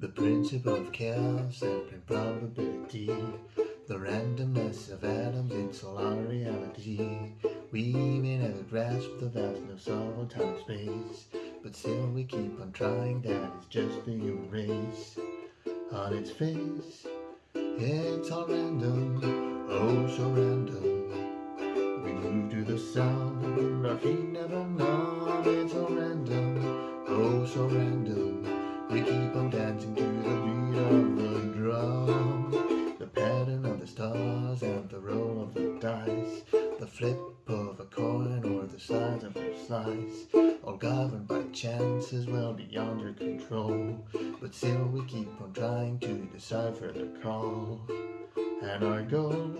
The principle of chaos and improbability The randomness of atoms, it's all our reality. We may never grasp the vastness of all time and space But still we keep on trying, that is just the human race. On its face, it's all random, oh so random. We move to the sound, but our feet never numb It's all random, oh so random flip of a coin or the size of a slice. All governed by chances well beyond your control. But still we keep on trying to decipher the call. And our goal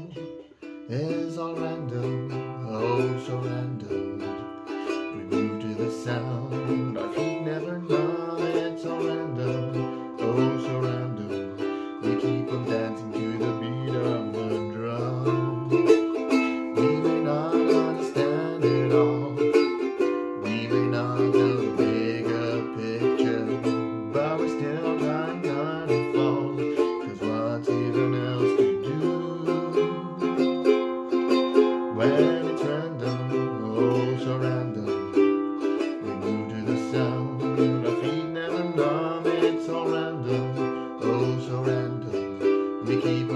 is all random, oh so random. We move to the sound, and it's random, oh so random. We move to the sound, our feet never numb, it's all random, oh so random. We keep